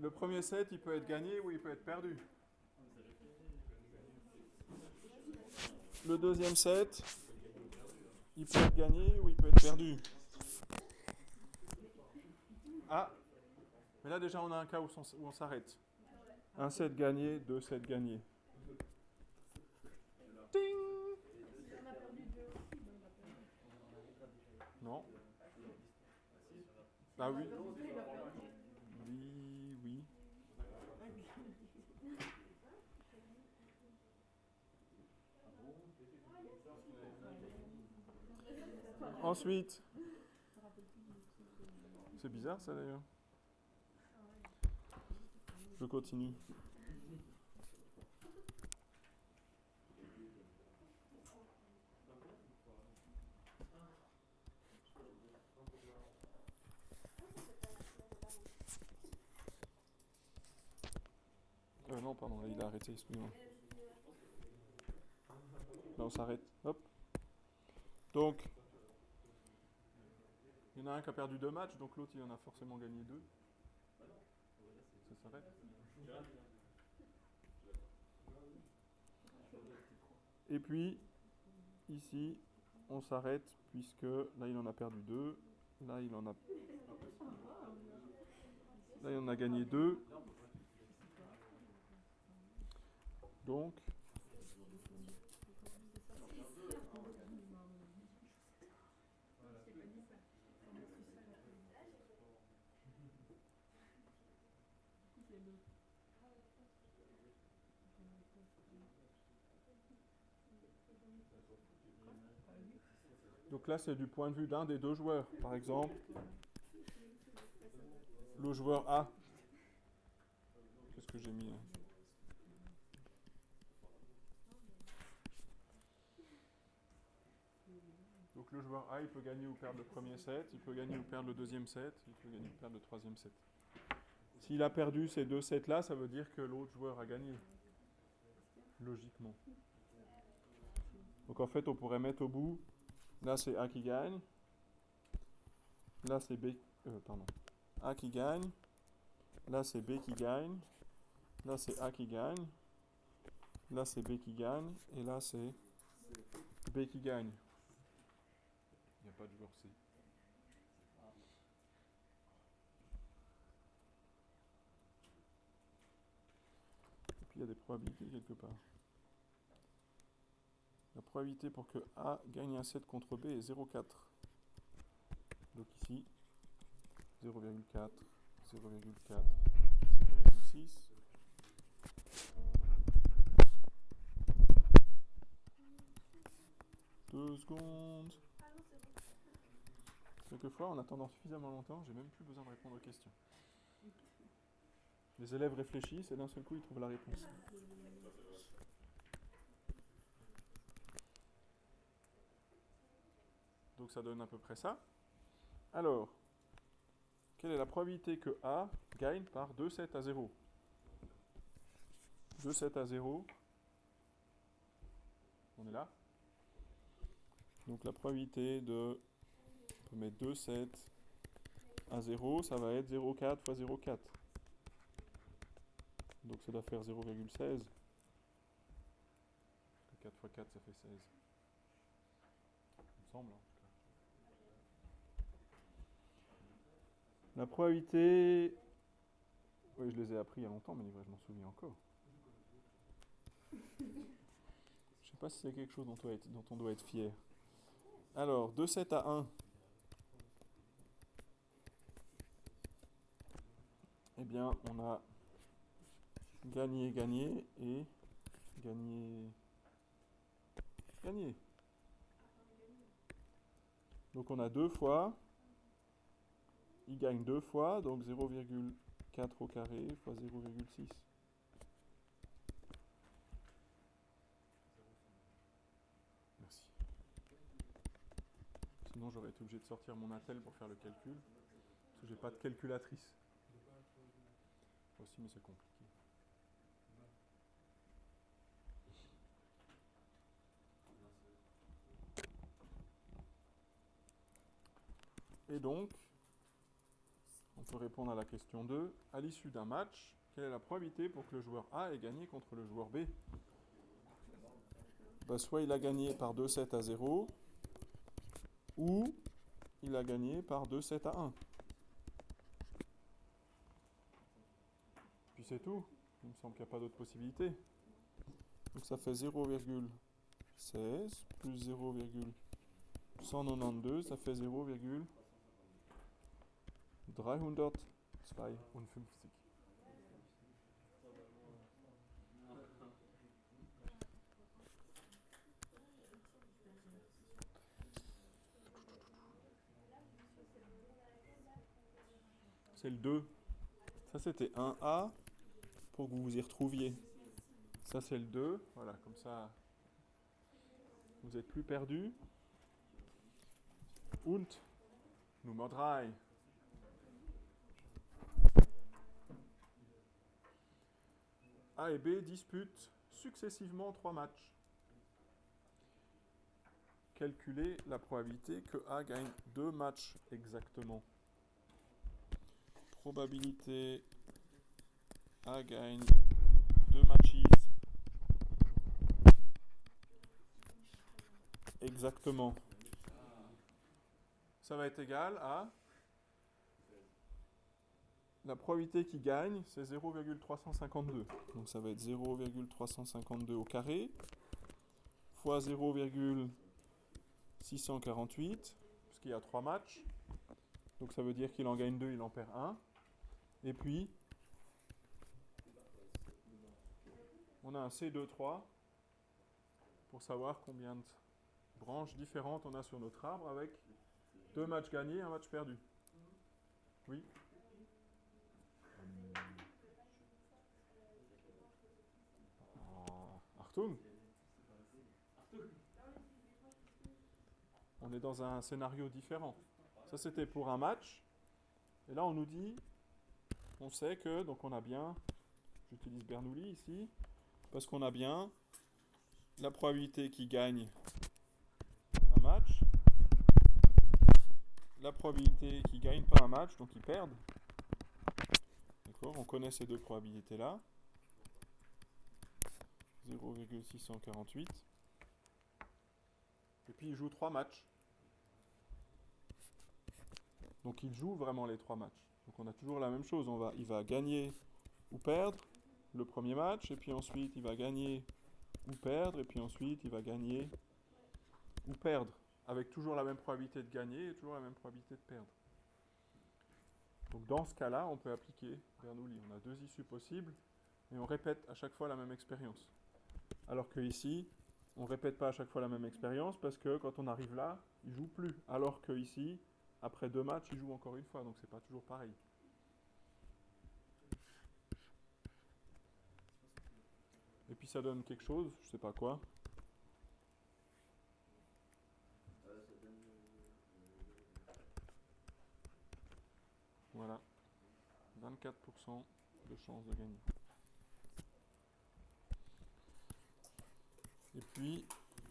Le premier set, il peut être gagné ou il peut être perdu. Le deuxième set, il peut être gagné ou il peut être perdu. Ah, mais là déjà on a un cas où on s'arrête. Un set gagné, deux sets gagnés. Non. Ah oui oui. Ensuite, c'est bizarre ça d'ailleurs. Je continue. Euh, non, pardon, il a arrêté, excusez-moi. Là, on s'arrête. Hop. Donc, il y en a un qui a perdu deux matchs, donc l'autre, il en a forcément gagné deux. Ça s'arrête. Et puis, ici, on s'arrête, puisque là, il en a perdu deux. Là, il en a... Là, il en a gagné deux. Donc, Donc là, c'est du point de vue d'un des deux joueurs. Par exemple, le joueur A. Qu'est-ce que j'ai mis Donc le joueur A, il peut gagner ou perdre le premier set, il peut gagner ou perdre le deuxième set, il peut gagner ou perdre le troisième set. S'il a perdu ces deux sets-là, ça veut dire que l'autre joueur a gagné. Logiquement. Donc en fait, on pourrait mettre au bout Là, c'est A qui gagne. Là, c'est B. Euh, pardon. A qui gagne. Là, c'est B qui gagne. Là, c'est A qui gagne. Là, c'est B qui gagne. Et là, c'est B qui gagne. Il n'y a pas de joueur C. Et puis, il y a des probabilités quelque part. La probabilité pour que A gagne un set contre B est 0,4. Donc ici, 0,4, 0,4, 0,6. Deux secondes. Quelquefois, en attendant suffisamment longtemps, j'ai même plus besoin de répondre aux questions. Les élèves réfléchissent et d'un seul coup, ils trouvent la réponse. Donc ça donne à peu près ça. Alors, quelle est la probabilité que A gagne par 2 7 à 0 2 7 à 0. On est là. Donc la probabilité de... On peut mettre 2 7 à 0, ça va être 0,4 fois 0,4. Donc ça doit faire 0,16. 4 fois 4, ça fait 16. Il me semble. Hein. La probabilité... Oui, je les ai appris il y a longtemps, mais je m'en souviens encore. Je ne sais pas si c'est quelque chose dont dont on doit être fier. Alors, de 7 à 1. Eh bien, on a gagné, gagné et gagné, gagné. Donc on a deux fois il gagne deux fois, donc 0,4 au carré fois 0,6. Merci. Sinon j'aurais été obligé de sortir mon attel pour faire le calcul, parce que j'ai pas de calculatrice. Aussi, mais c'est compliqué. Et donc, répondre à la question 2. À l'issue d'un match, quelle est la probabilité pour que le joueur A ait gagné contre le joueur B? Bah, Soit il a gagné par 2-7 à 0, ou il a gagné par 2-7 à 1. Puis c'est tout. Il me semble qu'il n'y a pas d'autre possibilité. Donc ça fait 0,16 plus 0,192, ça fait 0,352. C'est le 2. Ça, c'était 1A pour que vous vous y retrouviez. Ça, c'est le 2. Voilà, comme ça, vous êtes plus perdu. Und Nummer 3. A et B disputent successivement trois matchs. Calculez la probabilité que A gagne deux matchs exactement probabilité A gagne deux matchs exactement. Ça va être égal à la probabilité qui gagne, c'est 0,352. Donc ça va être 0,352 au carré fois 0,648, puisqu'il y a trois matchs. Donc ça veut dire qu'il en gagne deux, il en perd un. Et puis, on a un C2-3 pour savoir combien de branches différentes on a sur notre arbre avec deux matchs gagnés, un match perdu. Oui? On est dans un scénario différent. Ça, c'était pour un match. Et là, on nous dit on sait que, donc on a bien, j'utilise Bernoulli ici, parce qu'on a bien la probabilité qu'il gagne un match, la probabilité qu'il gagne pas un match, donc il perd. D'accord On connaît ces deux probabilités-là. 0,648. Et puis il joue trois matchs. Donc il joue vraiment les trois matchs. Donc on a toujours la même chose. On va, il va gagner ou perdre le premier match, et puis ensuite il va gagner ou perdre, et puis ensuite il va gagner ou perdre, avec toujours la même probabilité de gagner et toujours la même probabilité de perdre. Donc dans ce cas-là, on peut appliquer Bernoulli. On a deux issues possibles, et on répète à chaque fois la même expérience. Alors que ici, on ne répète pas à chaque fois la même expérience, parce que quand on arrive là, il joue plus. Alors que ici, après deux matchs, il joue encore une fois, donc c'est pas toujours pareil. Et puis ça donne quelque chose, je sais pas quoi. Voilà. 24% de chance de gagner. Et puis,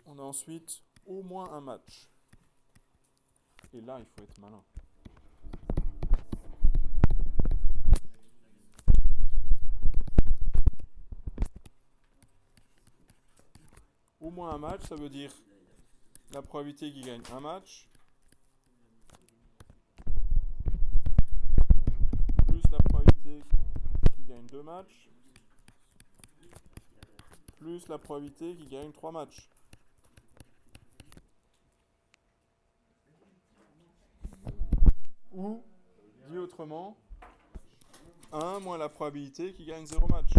on a ensuite au moins un match. Et là, il faut être malin. Au moins un match, ça veut dire la probabilité qu'il gagne un match plus la probabilité qu'il gagne deux matchs plus la probabilité qu'il gagne trois matchs. Ou, dit autrement, 1 moins la probabilité qu'il gagne 0 match.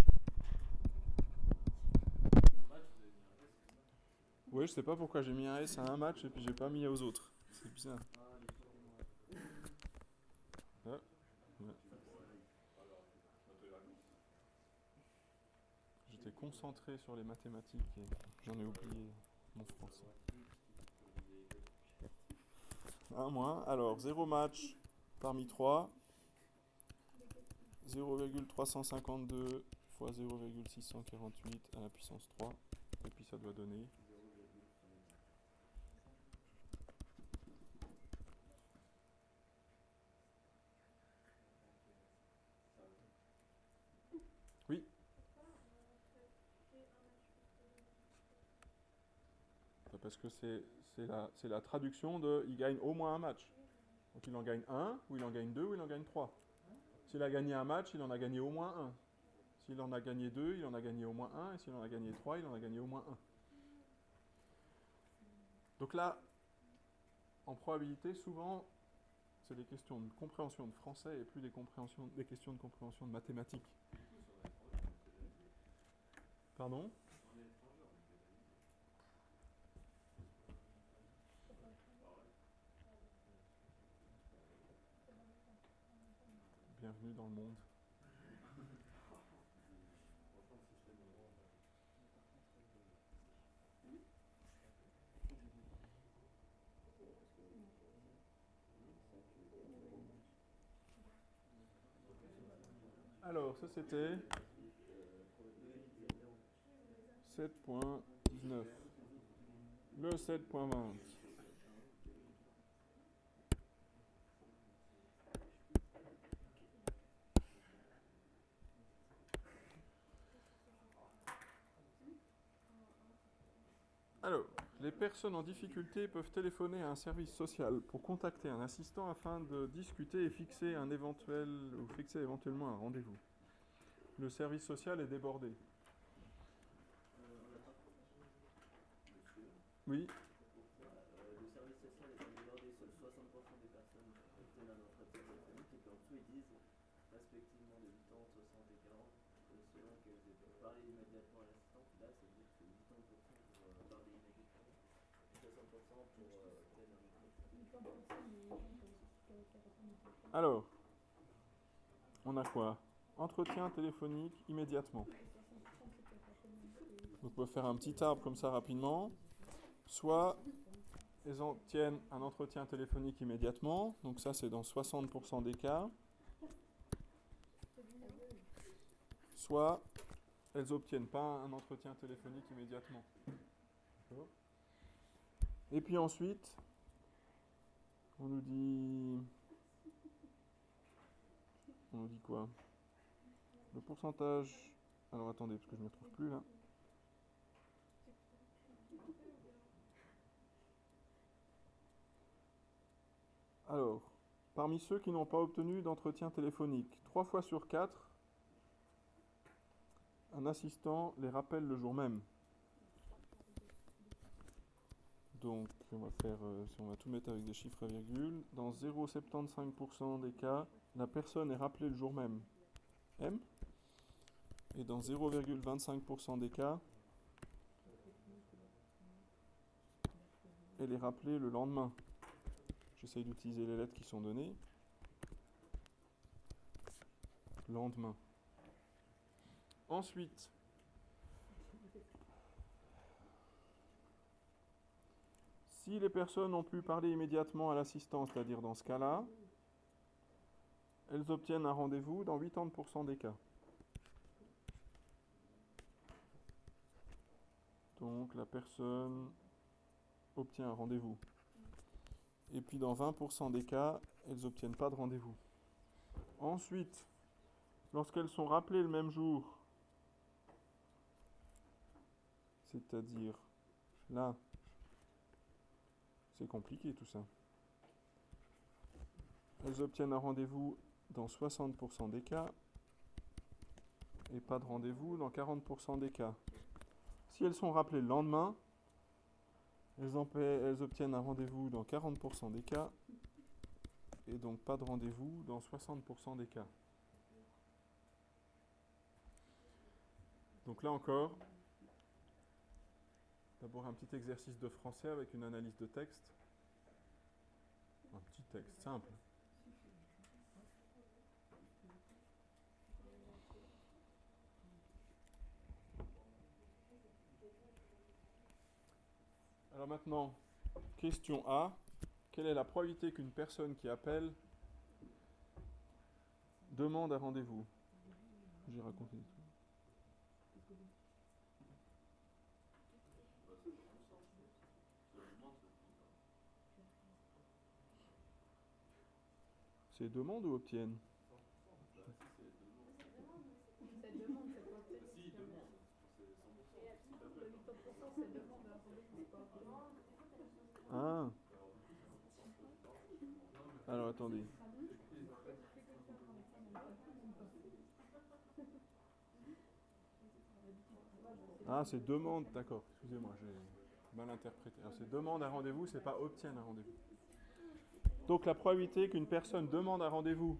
Oui, je sais pas pourquoi j'ai mis un S à un match et puis j'ai pas mis aux autres. C'est bizarre. J'étais concentré sur les mathématiques et j'en ai oublié mon français. 1 moins. Alors, 0 match parmi 3, 0,352 fois 0,648 à la puissance 3, et puis ça doit donner parce que c'est la, traduction de il gagne au moins un match. Donc il en gagne un, ou il en gagne deux, ou il en gagne trois. S'il a gagné un match, il en a gagné au moins un. S'il en a gagné deux, il en a gagné au moins un. Et s'il en a gagné trois, il en a gagné au moins un. Donc là, en probabilité, souvent, c'est des questions de compréhension de français et plus des, compréhensions, des questions de compréhension de mathématiques. Pardon? Bienvenue dans le monde. Alors, ça c'était 7.19. Le 7.20. Alors, les personnes en difficulté peuvent téléphoner à un service social pour contacter un assistant afin de discuter et fixer un éventuel ou fixer éventuellement un rendez-vous. Le service social est débordé. Oui. Le service social est débordé, seuls 60% des personnes obtiennent un entretien téléphonique et puis en dessous ils disent respectivement de 80, 60 et 40 selon qu'elles aient parlé immédiatement à l'assistant. Là, c'est 80% pour euh, parler immédiatement, 60% pour euh, obtenir un entretien. Alors, on a quoi? Entretien téléphonique immédiatement. Donc on peut faire un petit arbre comme ça rapidement. Soit elles obtiennent un entretien téléphonique immédiatement, donc ça c'est dans 60% des cas, soit elles n'obtiennent pas un entretien téléphonique immédiatement. Et puis ensuite, on nous dit... On nous dit quoi? Le pourcentage... Alors attendez, parce que je ne me trouve plus là. Alors, parmi ceux qui n'ont pas obtenu d'entretien téléphonique, 3 fois sur 4, un assistant les rappelle le jour même. Donc, on va faire, euh, si on va tout mettre avec des chiffres à virgule, dans 0,75% des cas, la personne est rappelée le jour même. M. Et dans 0,25% des cas, elle est rappelée le lendemain. J'essaye d'utiliser les lettres qui sont données. Lendemain. Ensuite, si les personnes ont pu parler immédiatement à l'assistant, c'est-à-dire dans ce cas-là, elles obtiennent un rendez-vous dans 80% des cas. Donc la personne obtient un rendez-vous et puis dans 20% des cas, elles n'obtiennent pas de rendez-vous. Ensuite, lorsqu'elles sont rappelées le même jour, c'est-à-dire là, c'est compliqué tout ça. Elles obtiennent un rendez-vous dans 60% des cas et pas de rendez-vous dans 40% des cas. Si elles sont rappelées le lendemain, elles, obtiennent un rendez-vous dans 40% des cas et donc pas de rendez-vous dans 60% des cas. Donc là encore, d'abord un petit exercice de français avec une analyse de texte. Un petit texte simple. Alors maintenant, question A. Quelle est la probabilité qu'une personne qui appelle demande un rendez-vous? J'ai raconté. C'est demande ou obtiennent Ah. Alors attendez. Ah, c'est demande, d'accord. Excusez-moi, j'ai mal interprété. Alors, c'est demande un rendez-vous, c'est pas obtienne un rendez-vous. Donc, la probabilité qu'une personne demande un rendez-vous,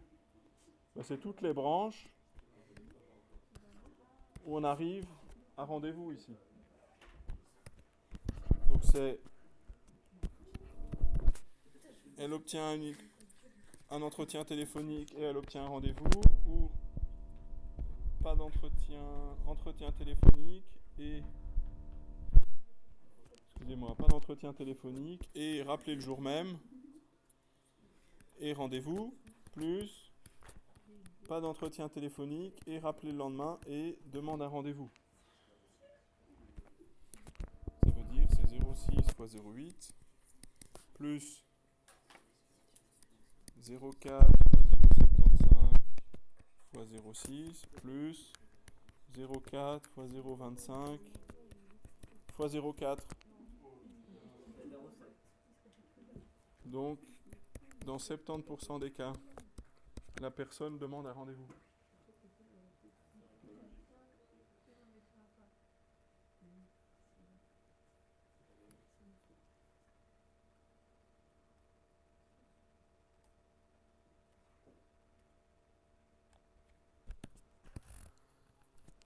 ben, c'est toutes les branches où on arrive à rendez-vous ici. Donc, c'est. Elle obtient un, entretien téléphonique et elle obtient un rendez-vous, ou pas d'entretien, entretien téléphonique et excusez-moi, pas d'entretien téléphonique et rappelez le jour même et rendez-vous plus pas d'entretien téléphonique et rappelez le lendemain et demande un rendez-vous. Ça veut dire c'est 06 fois 08 plus 04 fois 075 fois 06 plus 0,4 fois 0,25 fois 0,4. Donc, dans 70% des cas, la personne demande un rendez-vous.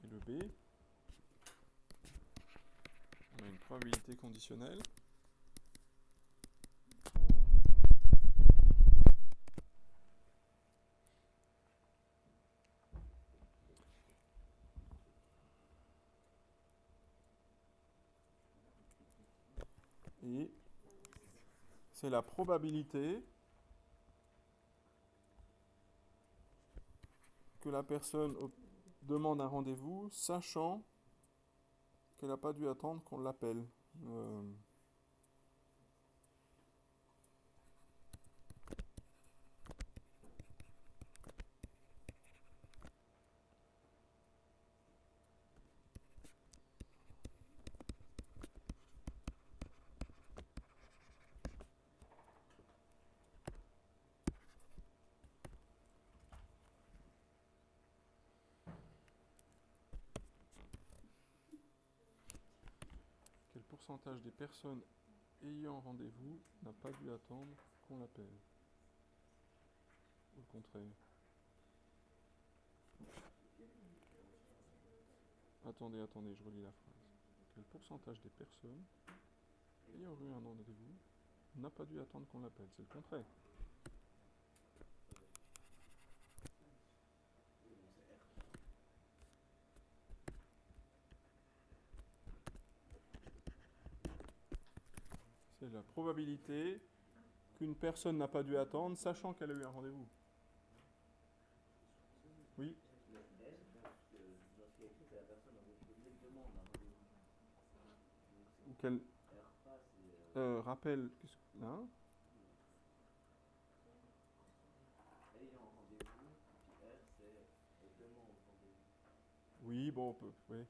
Et le B, on a une probabilité conditionnelle. C'est la probabilité que la personne demande un rendez-vous, sachant qu'elle n'a pas dû attendre qu'on l'appelle. Euh, Quel pourcentage des personnes ayant rendez-vous n'a pas dû attendre qu'on l'appelle Au contraire. Attendez, attendez, je relis la phrase. Quel pourcentage des personnes ayant eu un rendez-vous n'a pas dû attendre qu'on l'appelle C'est le contraire. C'est la probabilité qu'une personne n'a pas dû attendre, sachant qu'elle a eu un rendez-vous. Oui Ou qu'elle euh, rappelle. hein? Oui, bon, on peut. Oui.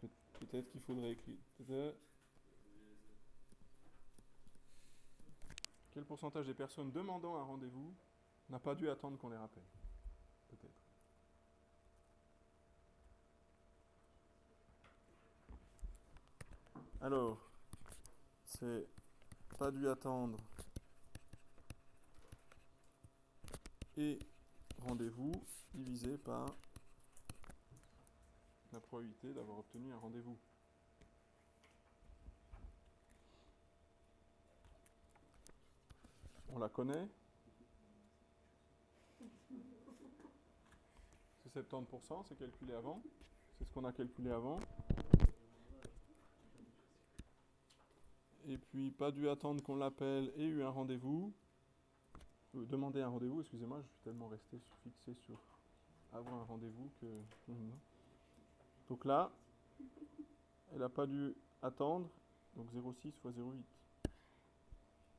Peut- Peut-être qu'il faudrait écrire. Quel pourcentage des personnes demandant un rendez-vous n'a pas dû attendre qu'on les rappelle? Peut-être. Alors, c'est pas dû attendre et rendez-vous divisé par la probabilité d'avoir obtenu un rendez-vous. On la connaît C'est 70%, c'est calculé avant. C'est ce qu'on a calculé avant. Et puis, pas dû attendre qu'on l'appelle et eu un rendez-vous. Euh, demander un rendez-vous, excusez-moi, je suis tellement resté fixé sur avoir un rendez-vous que. Donc là, elle n'a pas dû attendre. Donc 0,6 fois 0,8.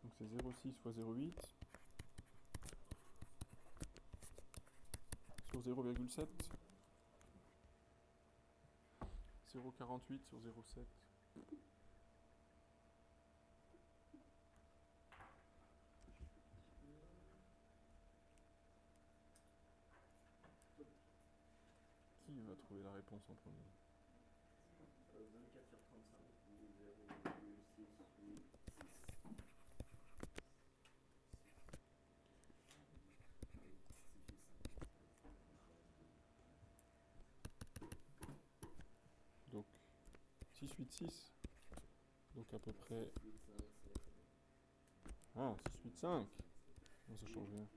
Donc c'est 0,6 fois 0,8 sur 0,7. 0,48 sur 0,7. Trouver la réponse en premier 24 sur 35, ou 0,686. Donc 6, 8, 6. Donc à peu près. 8, 5, 7. Ah, 6, 8, 5. Non, ça change rien.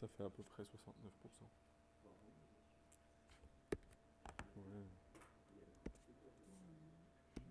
Ça fait à peu près 69%.